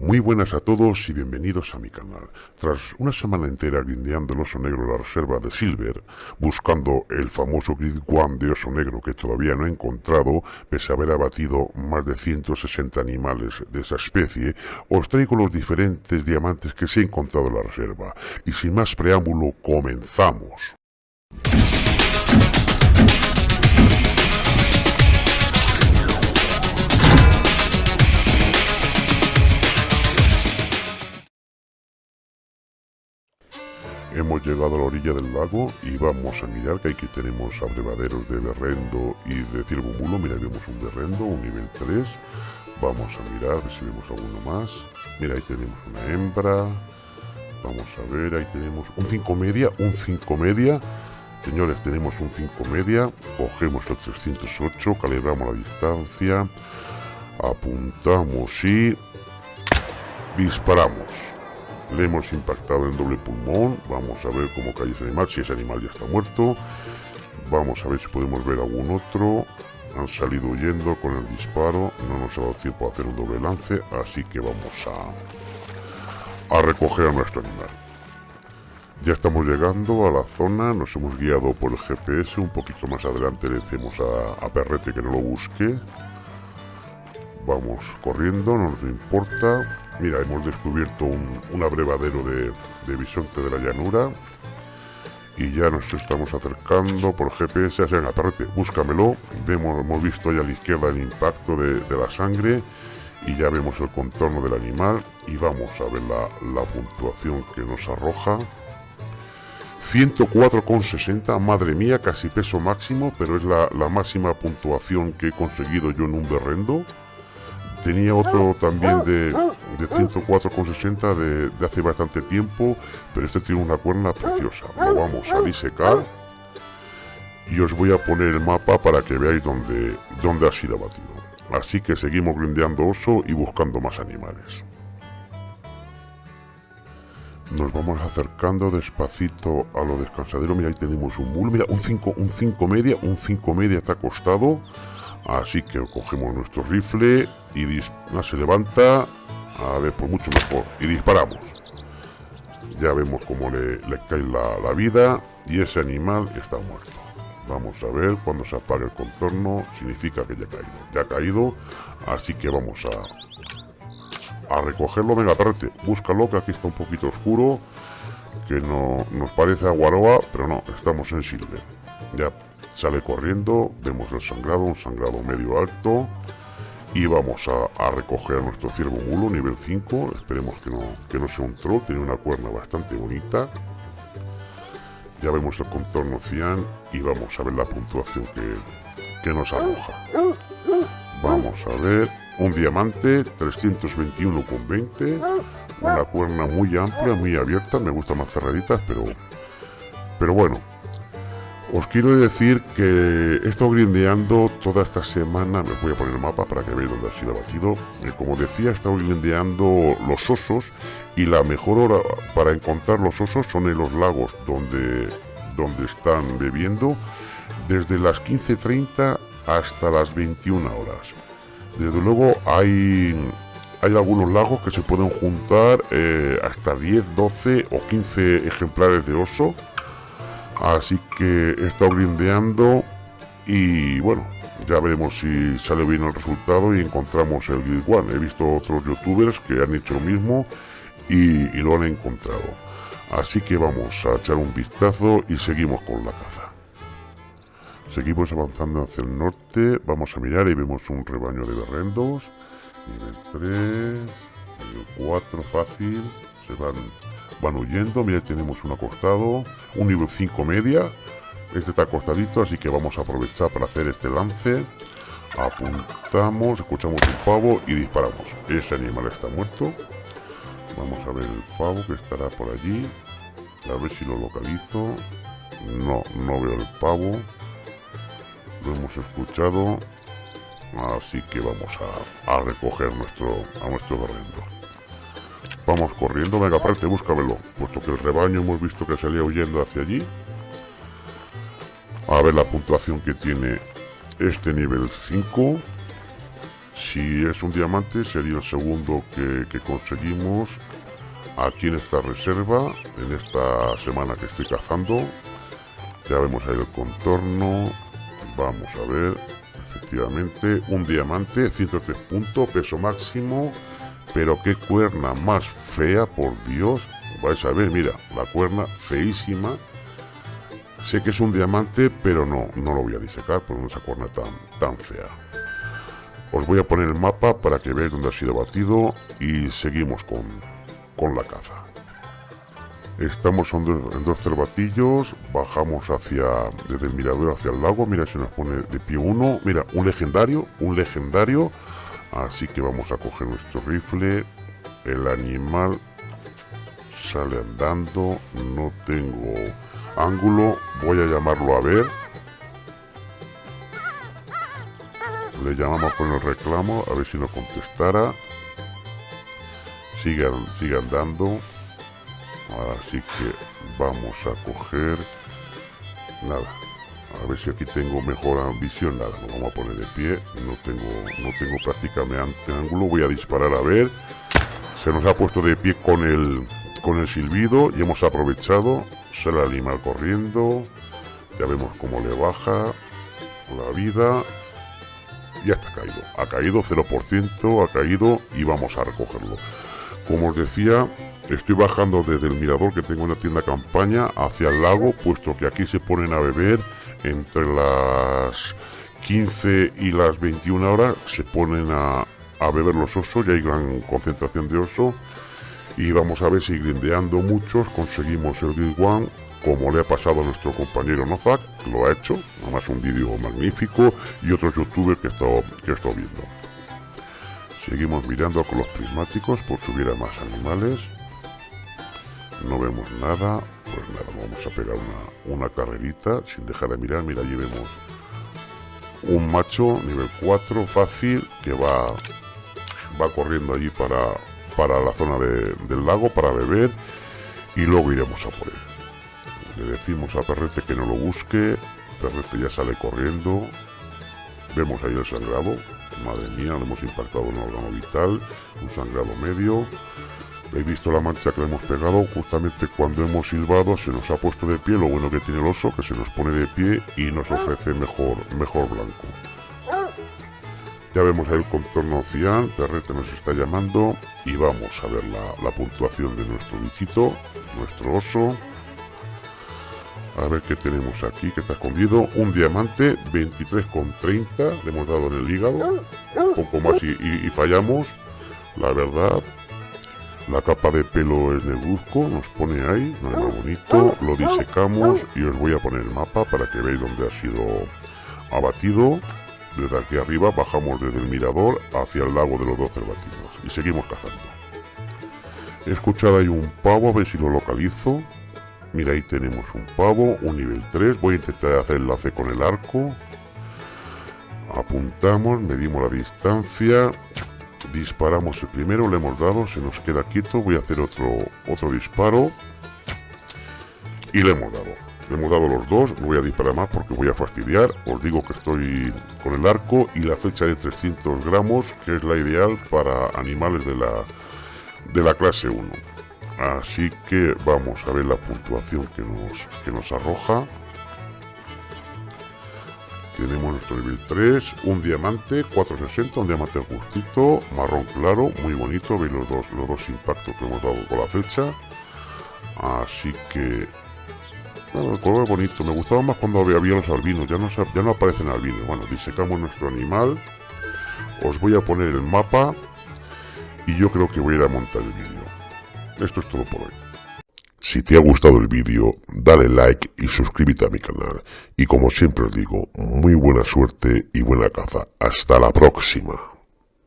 Muy buenas a todos y bienvenidos a mi canal. Tras una semana entera grindeando el oso negro de la reserva de Silver, buscando el famoso Grid One de oso negro que todavía no he encontrado, pese a haber abatido más de 160 animales de esa especie, os traigo los diferentes diamantes que se he encontrado en la reserva. Y sin más preámbulo, comenzamos. Hemos llegado a la orilla del lago y vamos a mirar que aquí tenemos abrevaderos de berrendo y de ciervo Mira, vemos un berrendo, un nivel 3. Vamos a mirar si vemos alguno más. Mira, ahí tenemos una hembra. Vamos a ver, ahí tenemos un 5 media, un 5 media. Señores, tenemos un 5 media. Cogemos el 308, calibramos la distancia. Apuntamos y disparamos. Le hemos impactado en doble pulmón. Vamos a ver cómo cae ese animal, si ese animal ya está muerto. Vamos a ver si podemos ver algún otro. Han salido huyendo con el disparo. No nos ha dado tiempo a hacer un doble lance. Así que vamos a, a recoger a nuestro animal. Ya estamos llegando a la zona, nos hemos guiado por el GPS, un poquito más adelante le decimos a, a Perrete que no lo busque. Vamos corriendo, no nos importa. Mira, hemos descubierto un, abrevadero de, bisonte de la llanura. Y ya nos estamos acercando por GPS. Venga, aparte, búscamelo. Vemos, hemos visto ya a la izquierda el impacto de, la sangre. Y ya vemos el contorno del animal. Y vamos a ver la, puntuación que nos arroja. 104,60, madre mía, casi peso máximo, pero es la, la, máxima puntuación que he conseguido yo en un berrendo. Tenía otro también de, de 104,60 de, de hace bastante tiempo, pero este tiene una cuerna preciosa. Lo vamos a disecar y os voy a poner el mapa para que veáis dónde, dónde ha sido abatido. Así que seguimos grindeando oso y buscando más animales. Nos vamos acercando despacito a lo descansadero. Mira, ahí tenemos un bull. Mira, un 5 un cinco media. Un 5 media está acostado. Así que cogemos nuestro rifle y se levanta. A ver, por mucho mejor. Y disparamos. Ya vemos cómo le, cae la, vida y ese animal está muerto. Vamos a ver cuando se apague el contorno. Significa que ya ha caído. Ya ha caído. Así que vamos a, a recogerlo. Venga, perrete, búscalo que aquí está un poquito oscuro. Que no nos parece aguaroa, pero no, estamos en silver. Ya Sale corriendo, vemos el sangrado, un sangrado medio alto. Y vamos a, recoger a nuestro ciervo mulo, nivel 5. Esperemos que no, que no sea un troll, tiene una cuerna bastante bonita. Ya vemos el contorno cian y vamos a ver la puntuación que, que nos arroja. Vamos a ver, un diamante, 321,20. Una cuerna muy amplia, muy abierta, me gustan más cerraditas, pero, pero bueno, os quiero decir que he estado grindeando toda esta semana, me voy a poner el mapa para que veáis dónde ha sido abatido. Como decía, he estado grindeando los osos y la mejor hora para encontrar los osos son en los lagos donde, donde están bebiendo desde las 15.30 hasta las 21 horas. Desde luego hay, hay algunos lagos que se pueden juntar eh, hasta 10, 12 o 15 ejemplares de oso Así que he estado y bueno, ya veremos si sale bien el resultado y encontramos el Guild One. He visto otros youtubers que han hecho lo mismo y, lo han encontrado. Así que vamos a echar un vistazo y seguimos con la caza. Seguimos avanzando hacia el norte, vamos a mirar y vemos un rebaño de berrendos. Nivel 3, nivel 4 fácil, se van van huyendo. Mira, tenemos un acostado, un nivel 5 media. Este está acostadito, así que vamos a aprovechar para hacer este lance. Apuntamos, escuchamos un pavo y disparamos. Ese animal está muerto. Vamos a ver el pavo que estará por allí. A ver si lo localizo. No, no veo el pavo. Lo hemos escuchado. Así que vamos a, a recoger nuestro, a nuestro barrendo. Vamos corriendo, venga, aparte, búscamelo. Puesto que el rebaño hemos visto que salía huyendo hacia allí. A ver la puntuación que tiene este nivel 5. si es un diamante sería el segundo que, que conseguimos aquí en esta reserva, en esta semana que estoy cazando. Ya vemos ahí el contorno. Vamos a ver, efectivamente, un diamante, 103 puntos, peso máximo. Pero qué cuerna más fea, por Dios. Vais a ver, mira, la cuerna feísima. Sé que es un diamante, pero no, no lo voy a disecar por esa cuerna tan, tan fea. Os voy a poner el mapa para que veáis dónde ha sido batido y seguimos con, con la caza. Estamos en dos, cervatillos, bajamos hacia, desde el mirador hacia el lago, mira, se nos pone de pie uno, mira, un legendario, un legendario, así que vamos a coger nuestro rifle, el animal sale andando, no tengo ángulo, voy a llamarlo a ver, le llamamos con el reclamo, a ver si nos contestara, sigue, sigue andando, así que vamos a coger nada a ver si aquí tengo mejor visión nada nos vamos a poner de pie. No tengo no tengo prácticamente ángulo. Voy a disparar a ver. Se nos ha puesto de pie con el con el silbido y hemos aprovechado. Sale el animal corriendo. Ya vemos cómo le baja la vida. Ya está caído. Ha caído 0% ha caído y vamos a recogerlo. Como os decía Estoy bajando desde el mirador que tengo en la tienda campaña hacia el lago, puesto que aquí se ponen a beber entre las 15 y las 21 horas, se ponen a, beber los osos, y hay gran concentración de oso. Y vamos a ver si grindeando muchos conseguimos el Guild One, como le ha pasado a nuestro compañero Nozak, que lo ha hecho, además un vídeo magnífico, y otros youtubers que he estado, que he estado viendo. Seguimos mirando con los prismáticos por subir a más animales no vemos nada, pues nada, vamos a pegar una, carrerita sin dejar de mirar, mira, allí vemos un macho nivel 4 fácil que va va corriendo allí para, para la zona del lago para beber y luego iremos a por él. Le decimos a Perrete que no lo busque, Perrete ya sale corriendo, vemos ahí el sangrado, madre mía, le hemos impactado un órgano vital, un sangrado medio, He visto la mancha que hemos pegado justamente cuando hemos silbado, se nos ha puesto de pie, lo bueno que tiene el oso, que se nos pone de pie y nos ofrece mejor, mejor blanco. Ya vemos el contorno cian, Perrete nos está llamando y vamos a ver la, la puntuación de nuestro bichito, nuestro oso. A ver qué tenemos aquí, que está escondido. Un diamante, 23,30. Le hemos dado en el hígado. Un poco más y fallamos. La verdad, la capa de pelo es negruzco, nos pone ahí, no es más bonito. Lo disecamos y os voy a poner el mapa para que veáis dónde ha sido abatido. Desde aquí arriba bajamos desde el mirador hacia el lago de los dos cervatinos y seguimos cazando. He escuchado ahí un pavo, a ver si lo localizo. Mira, ahí tenemos un pavo, un nivel 3. Voy a intentar hacer el enlace con el arco. Apuntamos, medimos la distancia disparamos el primero, le hemos dado, se nos queda quieto, voy a hacer otro, otro disparo y le hemos dado. Le hemos dado los dos, no voy a disparar más porque voy a fastidiar. Os digo que estoy con el arco y la fecha de 300 gramos, que es la ideal para animales de la, de la clase 1. Así que vamos a ver la puntuación que nos, que nos arroja tenemos nuestro nivel 3, un diamante, 460, un diamante justito, marrón claro, muy bonito, veis los dos, los dos impactos que hemos dado con la flecha. Así que... el color bonito, me gustaba más cuando había, los albinos, ya no, ya no aparecen albinos. Bueno, disecamos nuestro animal, os voy a poner el mapa y yo creo que voy a ir a montar el vídeo. Esto es todo por hoy. Si te ha gustado el vídeo, dale like y suscríbete a mi canal. Y como siempre os digo, muy buena suerte y buena caza. Hasta la próxima.